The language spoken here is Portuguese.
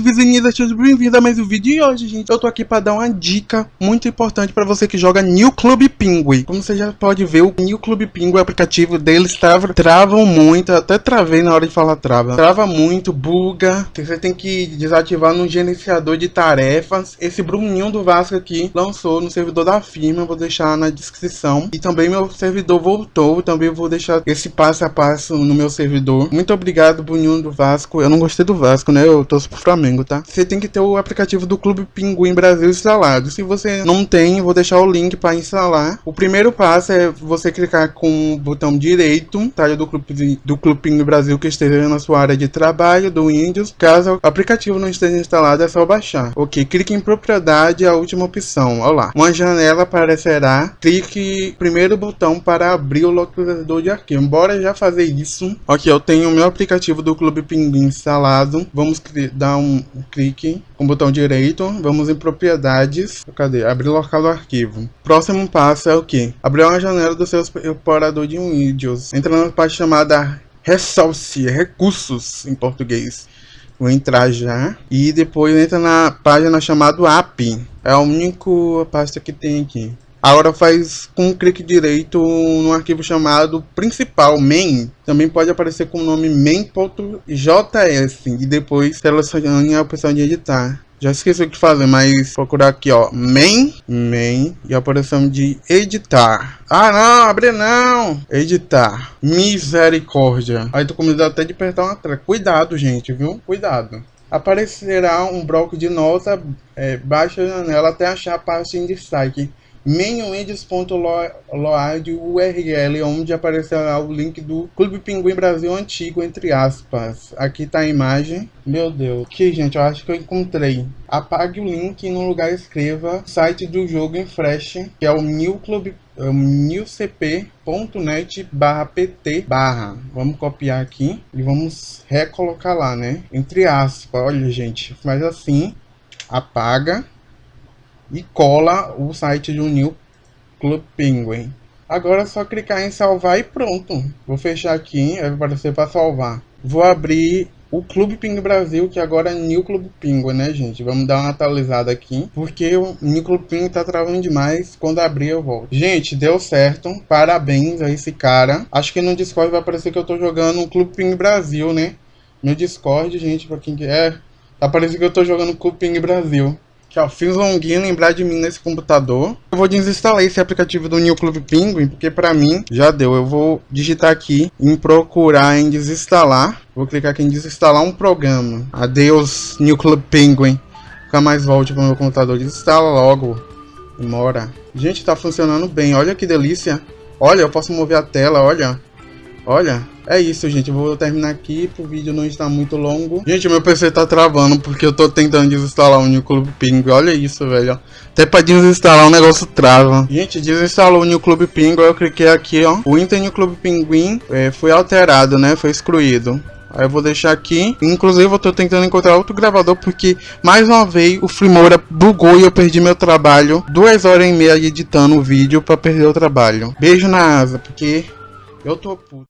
vizinhas, sejam bem-vindos a mais um vídeo. E hoje, gente, eu tô aqui pra dar uma dica muito importante pra você que joga New Club Penguin. Como você já pode ver, o New Club Penguin, o aplicativo deles, trava, travam muito. Até travei na hora de falar trava. Trava muito, buga. Você tem que desativar no gerenciador de tarefas. Esse Bruninho do Vasco aqui lançou no servidor da firma, vou deixar na descrição. E também meu servidor voltou, também vou deixar esse passo a passo no meu servidor. Muito obrigado, Bruninho do Vasco. Eu não gostei do Vasco, né? Eu torço pro Flamengo, tá? Você tem que ter o aplicativo do Clube Pinguim Brasil instalado. Se você não tem, vou deixar o link para instalar. O primeiro passo é você clicar com o botão direito, tá? Do Clube, do Clube Pinguim Brasil que esteja na sua área de trabalho, do Windows. Caso o aplicativo não esteja instalado, é só baixar. Ok, clique em propriedade, a última opção. Olha lá. Uma janela aparecerá. Clique primeiro botão para abrir o localizador de arquivo. Bora já fazer isso. Ok, eu tenho o meu aplicativo do Clube Pinguim instalado. Vamos dar um clique com o botão direito, vamos em propriedades, cadê? Abrir local do arquivo. Próximo passo é o que? Abrir uma janela do seu explorador de Windows. Entra na parte chamada Resource, recursos em português. Vou entrar já. E depois entra na página chamada App. É a única pasta que tem aqui. Agora faz com um clique direito no arquivo chamado principal, main. Também pode aparecer com o nome main.js e depois selecione a opção de editar. Já esqueci o que fazer, mas procurar aqui, ó, main, main e a opção de editar. Ah, não, abre não. Editar. Misericórdia. Aí tô com medo até de apertar uma tela. Cuidado, gente, viu? Cuidado aparecerá um bloco de nota, é, baixa a janela até achar a parte em destaque mainwindows.load URL, onde aparecerá o link do Clube Pinguim Brasil Antigo, entre aspas. Aqui tá a imagem. Meu Deus. Aqui, gente, eu acho que eu encontrei. Apague o link e no lugar escreva site do jogo em Flash, que é o New Club é newcp.net barra pt barra vamos copiar aqui e vamos recolocar lá né entre aspas olha gente faz assim apaga e cola o site do New Club Penguin. Agora é só clicar em salvar e pronto. Vou fechar aqui, vai aparecer para salvar. Vou abrir o Clube Penguin Brasil, que agora é New Club Penguin, né, gente? Vamos dar uma atualizada aqui, porque o New Club Penguin tá travando demais. Quando abrir, eu volto. Gente, deu certo. Parabéns a esse cara. Acho que no Discord vai aparecer que eu tô jogando o Clube Penguin Brasil, né? No Discord, gente, pra quem quer... É, tá parecendo que eu tô jogando Clube Penguin Brasil. Ó, fiz longuinho lembrar de mim nesse computador. Eu vou desinstalar esse aplicativo do New Club Penguin, porque pra mim já deu. Eu vou digitar aqui em procurar em desinstalar. Vou clicar aqui em desinstalar um programa. Adeus, New Club Penguin. Nunca mais volte pro meu computador. Desinstala logo. Demora. Gente, tá funcionando bem. Olha que delícia. Olha, eu posso mover a tela, olha. Olha, é isso, gente. Eu vou terminar aqui pro vídeo não estar muito longo. Gente, meu PC tá travando porque eu tô tentando desinstalar o New Club Penguin. Olha isso, velho. Até pra desinstalar o negócio trava. Gente, desinstalou o New Club Penguin. Eu cliquei aqui, ó. O Inter New Club Penguin é, foi alterado, né? Foi excluído. Aí eu vou deixar aqui. Inclusive eu tô tentando encontrar outro gravador porque mais uma vez o Filmora bugou e eu perdi meu trabalho. Duas horas e meia editando o vídeo para perder o trabalho. Beijo na asa, porque eu tô puto.